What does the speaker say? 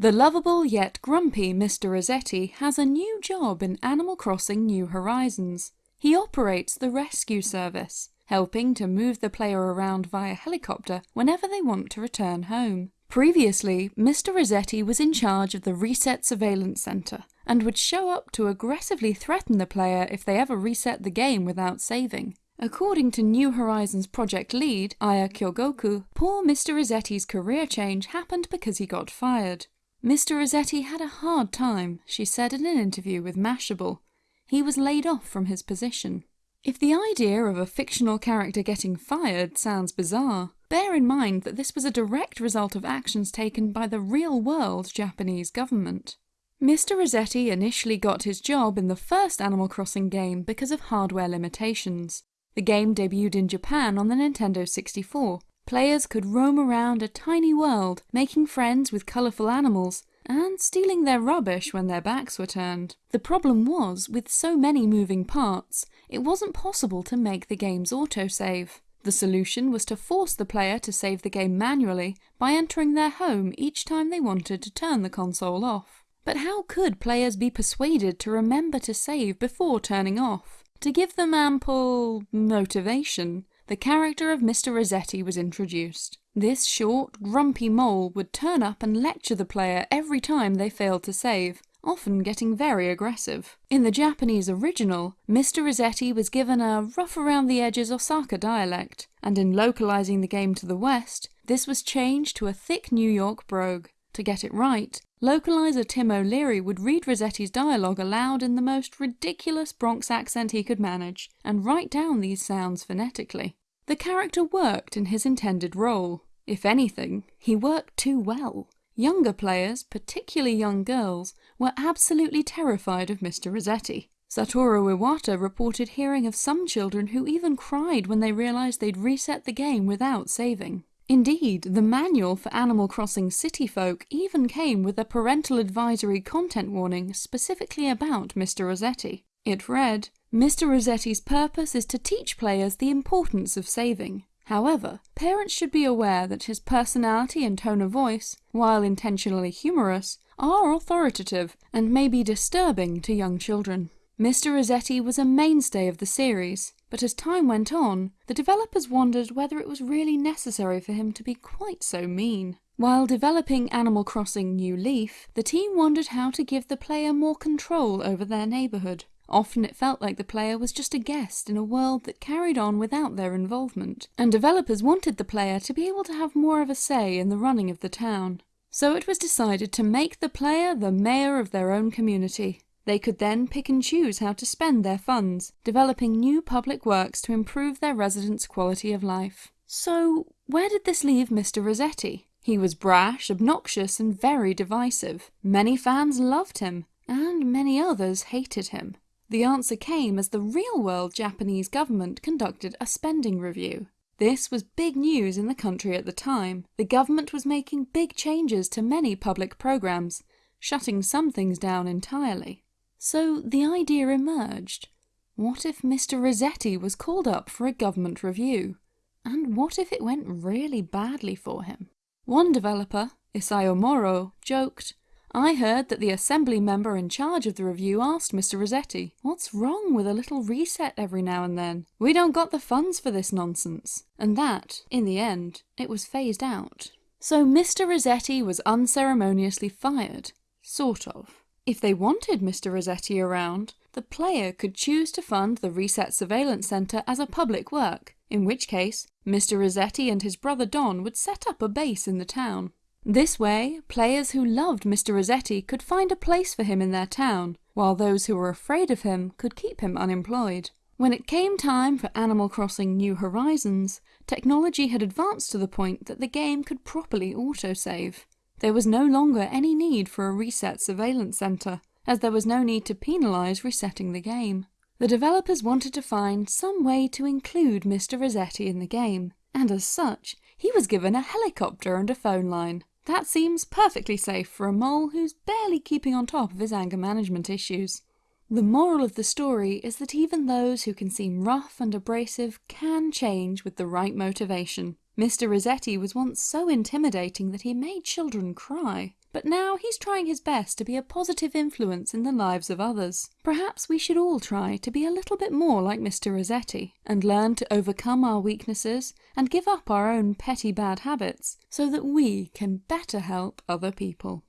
The lovable yet grumpy Mr. Resetti has a new job in Animal Crossing New Horizons. He operates the rescue service, helping to move the player around via helicopter whenever they want to return home. Previously, Mr. Resetti was in charge of the Reset Surveillance Center, and would show up to aggressively threaten the player if they ever reset the game without saving. According to New Horizons project lead, Aya Kyogoku, poor Mr. Resetti's career change happened because he got fired. Mr. Resetti had a hard time, she said in an interview with Mashable. He was laid off from his position. If the idea of a fictional character getting fired sounds bizarre, bear in mind that this was a direct result of actions taken by the real-world Japanese government. Mr. Resetti initially got his job in the first Animal Crossing game because of hardware limitations. The game debuted in Japan on the Nintendo 64, Players could roam around a tiny world, making friends with colourful animals, and stealing their rubbish when their backs were turned. The problem was, with so many moving parts, it wasn't possible to make the game's autosave. The solution was to force the player to save the game manually by entering their home each time they wanted to turn the console off. But how could players be persuaded to remember to save before turning off? To give them ample motivation, the character of Mr. Resetti was introduced. This short, grumpy mole would turn up and lecture the player every time they failed to save, often getting very aggressive. In the Japanese original, Mr. Resetti was given a rough around the edges Osaka dialect, and in localizing the game to the west, this was changed to a thick New York brogue. To get it right, localizer Tim O'Leary would read Resetti's dialogue aloud in the most ridiculous Bronx accent he could manage, and write down these sounds phonetically. The character worked in his intended role. If anything, he worked too well. Younger players, particularly young girls, were absolutely terrified of Mr. Resetti. Satoru Iwata reported hearing of some children who even cried when they realised they'd reset the game without saving. Indeed, the manual for Animal Crossing City Folk even came with a parental advisory content warning specifically about Mr. Resetti. It read, Mr. Resetti's purpose is to teach players the importance of saving. However, parents should be aware that his personality and tone of voice, while intentionally humorous, are authoritative and may be disturbing to young children. Mr. Resetti was a mainstay of the series, but as time went on, the developers wondered whether it was really necessary for him to be quite so mean. While developing Animal Crossing New Leaf, the team wondered how to give the player more control over their neighbourhood. Often it felt like the player was just a guest in a world that carried on without their involvement, and developers wanted the player to be able to have more of a say in the running of the town. So it was decided to make the player the mayor of their own community. They could then pick and choose how to spend their funds, developing new public works to improve their residents' quality of life. So, where did this leave Mr. Resetti? He was brash, obnoxious, and very divisive. Many fans loved him, and many others hated him. The answer came as the real-world Japanese government conducted a spending review. This was big news in the country at the time. The government was making big changes to many public programs, shutting some things down entirely. So the idea emerged. What if Mr. Resetti was called up for a government review? And what if it went really badly for him? One developer, Isao Moro, joked, I heard that the assembly member in charge of the review asked Mr. Resetti, what's wrong with a little reset every now and then? We don't got the funds for this nonsense. And that, in the end, it was phased out. So Mr. Resetti was unceremoniously fired. Sort of. If they wanted Mr. Resetti around, the player could choose to fund the Reset Surveillance Centre as a public work, in which case Mr. Resetti and his brother Don would set up a base in the town. This way, players who loved Mr. Resetti could find a place for him in their town, while those who were afraid of him could keep him unemployed. When it came time for Animal Crossing New Horizons, technology had advanced to the point that the game could properly autosave. There was no longer any need for a reset surveillance center, as there was no need to penalize resetting the game. The developers wanted to find some way to include Mr. Resetti in the game, and as such, he was given a helicopter and a phone line. That seems perfectly safe for a mole who's barely keeping on top of his anger management issues. The moral of the story is that even those who can seem rough and abrasive can change with the right motivation. Mr. Resetti was once so intimidating that he made children cry, but now he's trying his best to be a positive influence in the lives of others. Perhaps we should all try to be a little bit more like Mr. Resetti and learn to overcome our weaknesses and give up our own petty bad habits so that we can better help other people.